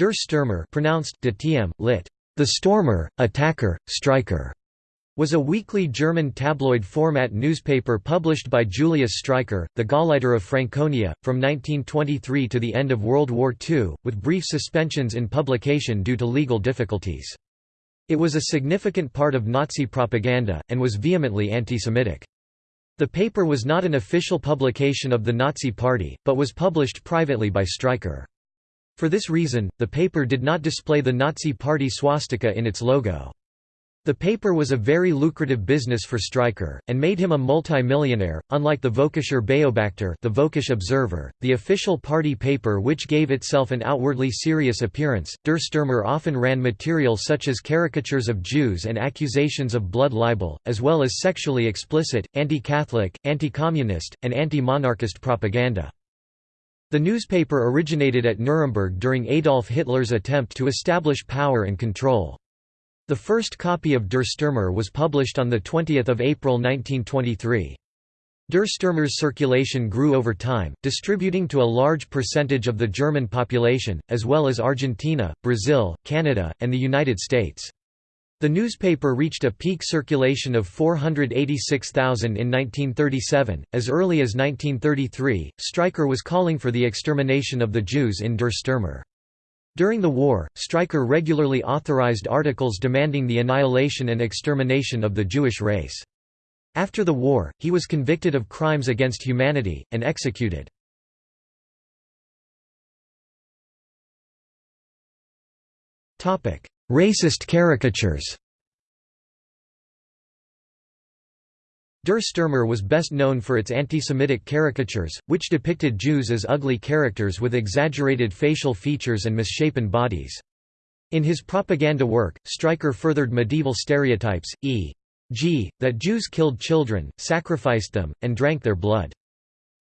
Der Stürmer pronounced de lit. The Stormer, Attacker, Striker, was a weekly German tabloid format newspaper published by Julius Streicher, the Gauleiter of Franconia, from 1923 to the end of World War II, with brief suspensions in publication due to legal difficulties. It was a significant part of Nazi propaganda, and was vehemently anti-Semitic. The paper was not an official publication of the Nazi Party, but was published privately by Streicher. For this reason, the paper did not display the Nazi Party swastika in its logo. The paper was a very lucrative business for Streicher, and made him a multi-millionaire, unlike the Völkischer Beobachter the Völkisch Observer, the official party paper which gave itself an outwardly serious appearance. Der Stürmer often ran material such as caricatures of Jews and accusations of blood libel, as well as sexually explicit, anti-Catholic, anti-communist, and anti-monarchist propaganda. The newspaper originated at Nuremberg during Adolf Hitler's attempt to establish power and control. The first copy of Der Stürmer was published on 20 April 1923. Der Stürmer's circulation grew over time, distributing to a large percentage of the German population, as well as Argentina, Brazil, Canada, and the United States. The newspaper reached a peak circulation of 486,000 in 1937. As early as 1933, Streicher was calling for the extermination of the Jews in Der Stürmer. During the war, Streicher regularly authorized articles demanding the annihilation and extermination of the Jewish race. After the war, he was convicted of crimes against humanity, and executed. Racist caricatures Der Stürmer was best known for its anti-Semitic caricatures, which depicted Jews as ugly characters with exaggerated facial features and misshapen bodies. In his propaganda work, Streicher furthered medieval stereotypes, e.g., that Jews killed children, sacrificed them, and drank their blood.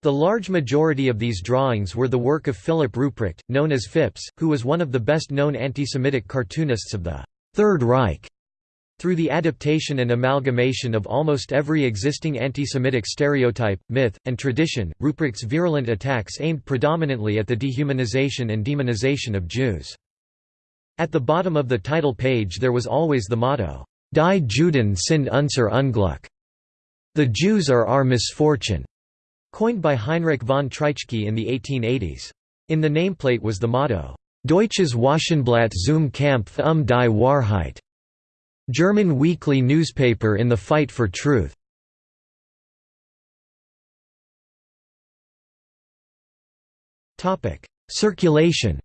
The large majority of these drawings were the work of Philipp Rupprecht, known as Fips, who was one of the best-known anti-Semitic cartoonists of the Third Reich. Through the adaptation and amalgamation of almost every existing anti-Semitic stereotype, myth, and tradition, Rupprecht's virulent attacks aimed predominantly at the dehumanization and demonization of Jews. At the bottom of the title page there was always the motto, Die Juden sind unser Unglück. The Jews are our misfortune. Coined by Heinrich von Treitschke in the 1880s. In the nameplate was the motto, Deutsches Wochenblatt zum Kampf um die Wahrheit, German weekly newspaper in the fight for truth. Circulation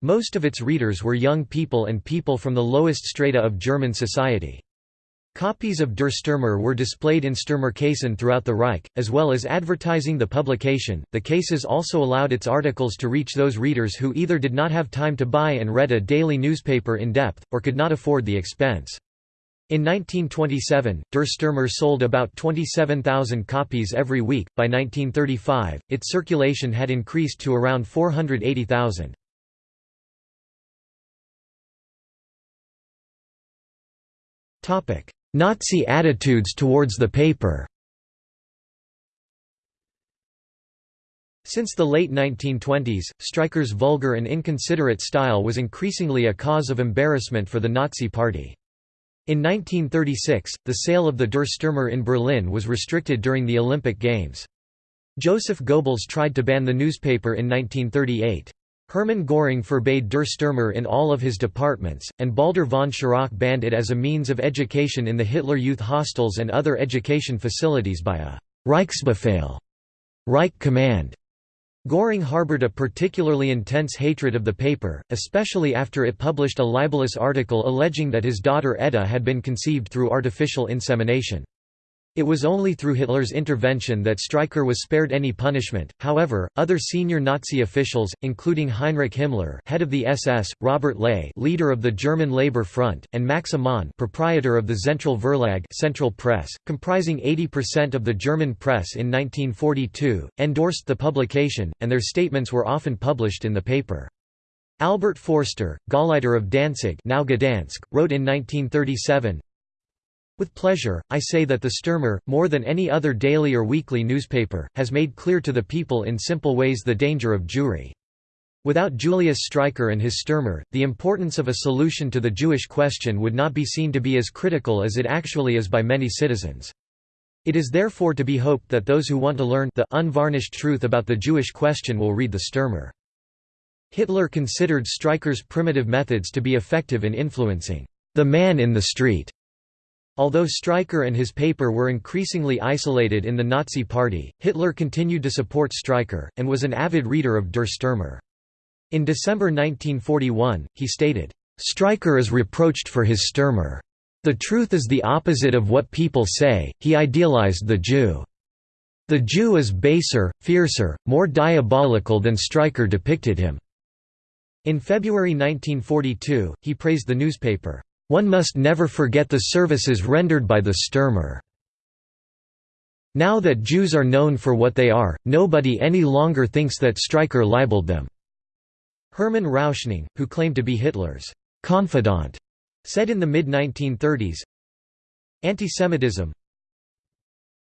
Most of its readers were young people and people from the lowest strata of German society. Copies of Der Stürmer were displayed in Stürmerkästen throughout the Reich, as well as advertising the publication. The cases also allowed its articles to reach those readers who either did not have time to buy and read a daily newspaper in depth, or could not afford the expense. In 1927, Der Stürmer sold about 27,000 copies every week. By 1935, its circulation had increased to around 480,000. Topic: Nazi attitudes towards the paper Since the late 1920s, Streicher's vulgar and inconsiderate style was increasingly a cause of embarrassment for the Nazi Party. In 1936, the sale of the Der Stürmer in Berlin was restricted during the Olympic Games. Joseph Goebbels tried to ban the newspaper in 1938. Hermann Göring forbade Der Stürmer in all of his departments, and Baldur von Schirach banned it as a means of education in the Hitler Youth hostels and other education facilities by a Reichsbefehl Reich command. Göring harbored a particularly intense hatred of the paper, especially after it published a libelous article alleging that his daughter Edda had been conceived through artificial insemination. It was only through Hitler's intervention that Streicher was spared any punishment. However, other senior Nazi officials, including Heinrich Himmler, head of the SS, Robert Ley, leader of the German Labor Front, and Max Amann, proprietor of the Zentrale Verlag, Central Press, comprising 80% of the German press in 1942, endorsed the publication, and their statements were often published in the paper. Albert Forster, Gauleiter of Danzig now Gdansk, wrote in 1937, With pleasure, I say that the Stürmer, more than any other daily or weekly newspaper, has made clear to the people in simple ways the danger of Jewry. Without Julius Streicher and his Stürmer, the importance of a solution to the Jewish question would not be seen to be as critical as it actually is by many citizens. It is therefore to be hoped that those who want to learn the unvarnished truth about the Jewish question will read the Stürmer. Hitler considered Streicher's primitive methods to be effective in influencing the man in the street. Although Streicher and his paper were increasingly isolated in the Nazi Party, Hitler continued to support Streicher, and was an avid reader of Der Stürmer. In December 1941, he stated, "Streicher is reproached for his Stürmer. The truth is the opposite of what people say, he idealized the Jew. The Jew is baser, fiercer, more diabolical than Streicher depicted him." In February 1942, he praised the newspaper, "...one must never forget the services rendered by the Stürmer. Now that Jews are known for what they are, nobody any longer thinks that Streicher libeled them." Hermann Rauschning, who claimed to be Hitler's confidant, said in the mid-1930s, Antisemitism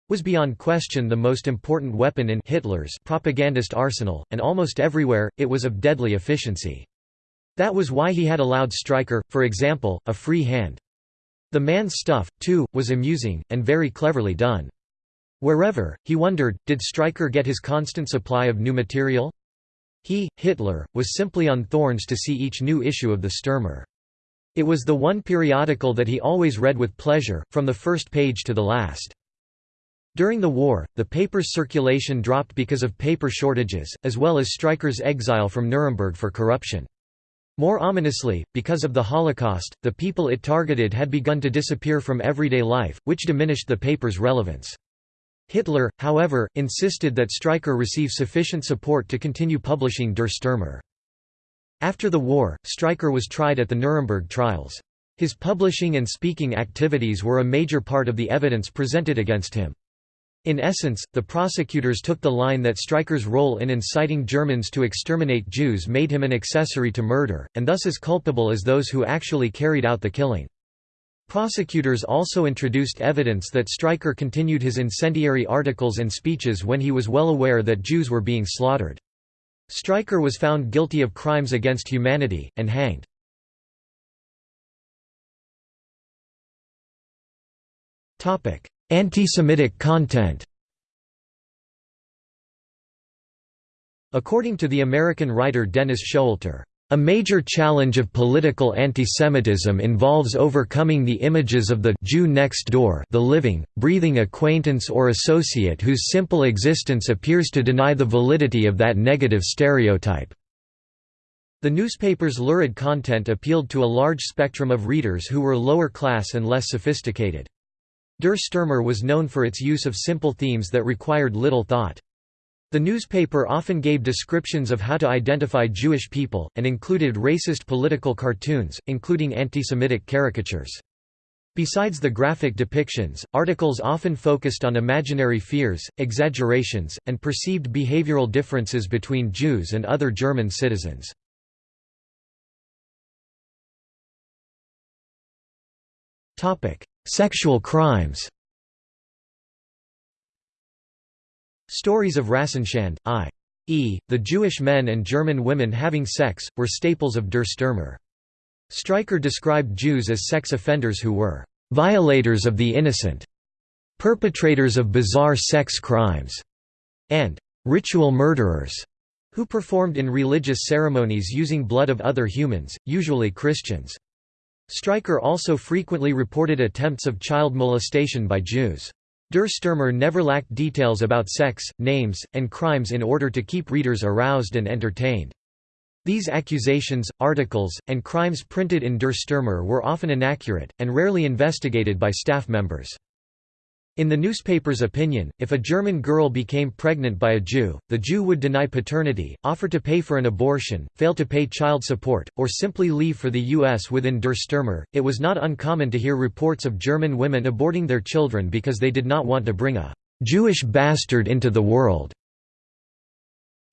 was beyond question the most important weapon in Hitler's propagandist arsenal, and almost everywhere, it was of deadly efficiency. That was why he had allowed Streicher, for example, a free hand. The man's stuff, too, was amusing, and very cleverly done. Wherever, he wondered, did Streicher get his constant supply of new material? He, Hitler, was simply on thorns to see each new issue of the Stürmer. It was the one periodical that he always read with pleasure, from the first page to the last. During the war, the paper's circulation dropped because of paper shortages, as well as Streicher's exile from Nuremberg for corruption. More ominously, because of the Holocaust, the people it targeted had begun to disappear from everyday life, which diminished the paper's relevance. Hitler, however, insisted that Streicher receive sufficient support to continue publishing Der Stürmer. After the war, Streicher was tried at the Nuremberg trials. His publishing and speaking activities were a major part of the evidence presented against him. In essence, the prosecutors took the line that Streicher's role in inciting Germans to exterminate Jews made him an accessory to murder, and thus as culpable as those who actually carried out the killing. Prosecutors also introduced evidence that Streicher continued his incendiary articles and speeches when he was well aware that Jews were being slaughtered. Streicher was found guilty of crimes against humanity, and hanged. Anti-Semitic content According to the American writer Dennis Showalter, a major challenge of political antisemitism involves overcoming the images of the Jew next door the living, breathing acquaintance or associate whose simple existence appears to deny the validity of that negative stereotype. The newspaper's lurid content appealed to a large spectrum of readers who were lower class and less sophisticated. Der Stürmer was known for its use of simple themes that required little thought. The newspaper often gave descriptions of how to identify Jewish people, and included racist political cartoons, including anti-Semitic caricatures. Besides the graphic depictions, articles often focused on imaginary fears, exaggerations, and perceived behavioral differences between Jews and other German citizens. Sexual crimes Stories of Rassenschande, i.e., the Jewish men and German women having sex, were staples of Der Stürmer. Streicher described Jews as sex offenders who were «violators of the innocent», perpetrators of bizarre sex crimes, and «ritual murderers», who performed in religious ceremonies using blood of other humans, usually Christians. Streicher also frequently reported attempts of child molestation by Jews. Der Stürmer never lacked details about sex, names, and crimes in order to keep readers aroused and entertained. These accusations, articles, and crimes printed in Der Stürmer were often inaccurate, and rarely investigated by staff members. In the newspaper's opinion, if a German girl became pregnant by a Jew, the Jew would deny paternity, offer to pay for an abortion, fail to pay child support, or simply leave for the U.S. within Der Stürmer. It was not uncommon to hear reports of German women aborting their children because they did not want to bring a Jewish bastard into the world.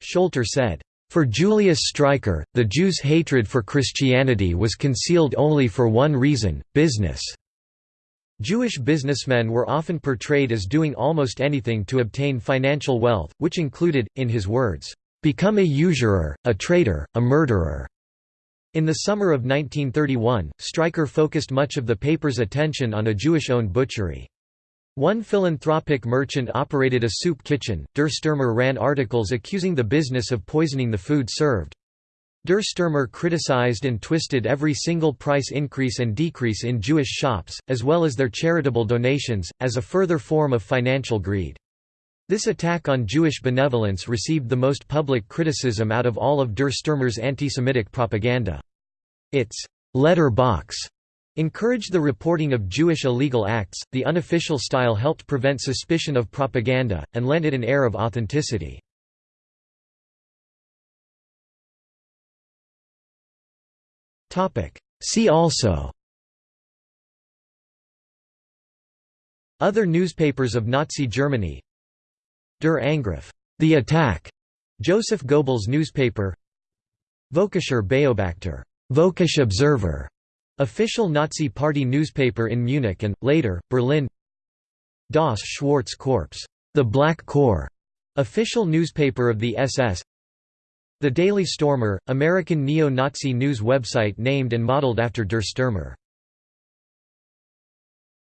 Showalter said, for Julius Streicher, the Jews' hatred for Christianity was concealed only for one reason, business. Jewish businessmen were often portrayed as doing almost anything to obtain financial wealth, which included, in his words, "...become a usurer, a traitor, a murderer." In the summer of 1931, Streicher focused much of the paper's attention on a Jewish-owned butchery. One philanthropic merchant operated a soup kitchen. Der Stürmer ran articles accusing the business of poisoning the food served. Der Stürmer criticized and twisted every single price increase and decrease in Jewish shops, as well as their charitable donations, as a further form of financial greed. This attack on Jewish benevolence received the most public criticism out of all of Der Stürmer's anti-Semitic propaganda. Its letter box encouraged the reporting of Jewish illegal acts, the unofficial style helped prevent suspicion of propaganda, and lent it an air of authenticity. See also. Other newspapers of Nazi Germany. Der Angriff, the attack, Joseph Goebbels newspaper. Völkischer Beobachter, Völkisch Observer, official Nazi Party newspaper in Munich and later Berlin. Das Schwarze Korps, the Black Corps, official newspaper of the SS. The Daily Stormer, American neo-Nazi news website named and modeled after Der Stürmer.